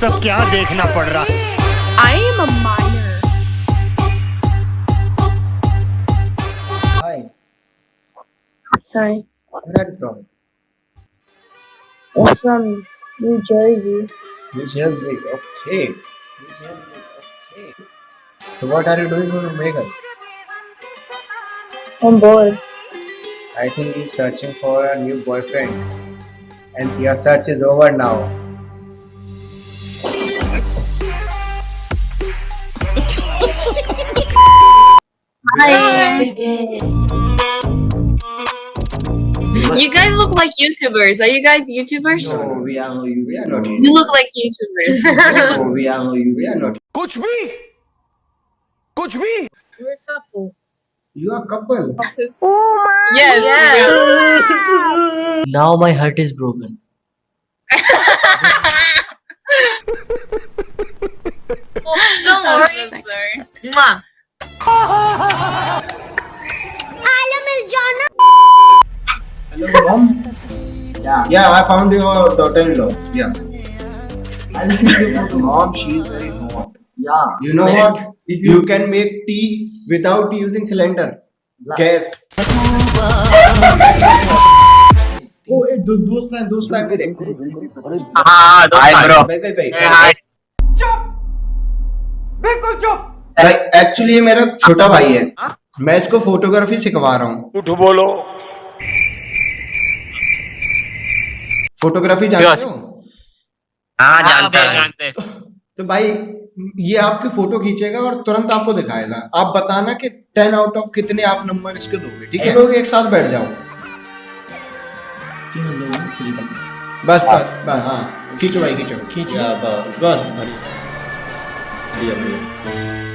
सब क्या देखना पड़ रहा आई Hi. Hi. Where are you from? I'm from New Jersey. New Jersey, okay. New Jersey, okay. So what are you doing in Omegle? I'm bored. I think he's searching for a new boyfriend. And your search is over now. You guys look like YouTubers. Are you guys YouTubers? No, we are not YouTubers. We are not You look like YouTubers. no, we are not YouTubers. We are not. Coach me! Coach me! We're a couple. You are a couple. Oh my! Yes. Yeah. yeah. now my heart is broken. oh, don't worry, sir. Hello, mom. Yeah. Yeah, I found your daughter-in-law. Yeah. I'll see your photo. Mom, she is very hot. Yeah. You know Like, what? If You you, can make tea without using cylinder. Gas. Oh, ए दो, दोस्त है दोस्त है मेरे हाँ hi bro भाई भाई भाई हाय भाई एक्चुअली ये मेरा छोटा भाई है। मैं इसको फोटोग्राफी सिखवा रहा हूँ। बोलो। फोटोग्राफी जानते हो? हाँ जानते हैं। जानते। हैं तो भाई ये आपकी फ़ोटो खींचेगा और तुरंत आपको दिखाएगा। आप बताना कि टेन आउट ऑफ़ कितने आप नंबर इसके दोगे ठीक है? लोग एक साथ बैठ जाओ। बस बस बस हाँ। खींचो भाई खींचो। खींच बस बस बढ़िया।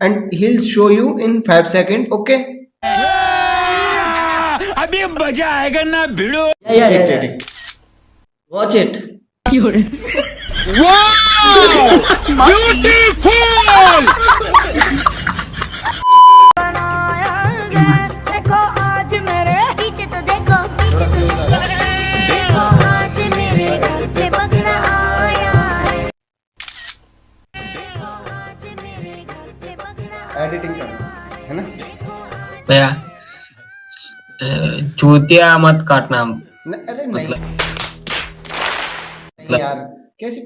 and he'll show you in 5 seconds okay? Abhi maza aayega na bhido yeah yeah yeah, yeah. watch it. Wow! Beautiful! भैया चूतिया मत काटना न, अरे नहीं। नहीं यार कैसी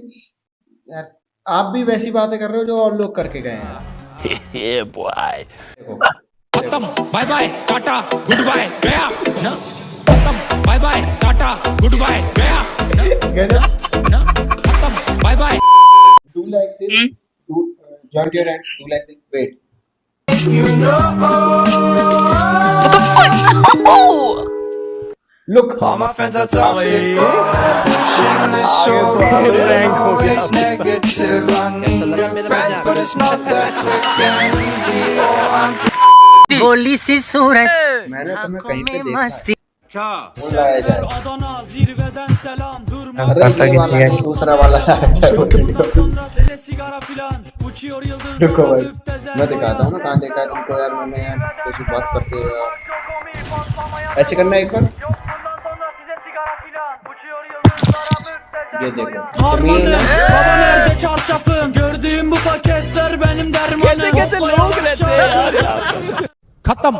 यार आप भी वैसी बातें कर रहे हो जो और लोग करके गए हैं। ये बॉय खत्म bye bye tata goodbye गया। ना खत्म bye bye tata goodbye गया ना? खत्म bye bye do like this do uh, join your hands do like this wait look All my friends are toxic. Always negative. I need new friends, but it's not that quick and easy. Oh, I'm गोली सी सूरत मैंने तुम्हें कहीं पे देखा मस्ती है। वो लाया जाए Adana zirveden selam durma अरे ये वाला नहीं, दूसरा वाला लाया जाए वो video. sonra size sigara filan uçuyor yıldızlar रुको भाई müptezel मैं दिखाता हूँ ना कहाँ देखा है तुमको यार मैंने यार कैसी बात करते हो यार ऐसे करना है एक बार ये देखो तुम ये Harmanım ना baba nerede çarşafım gördüğüm bu paketler benim dermanım Hoppa yavaş yavaş. खत्म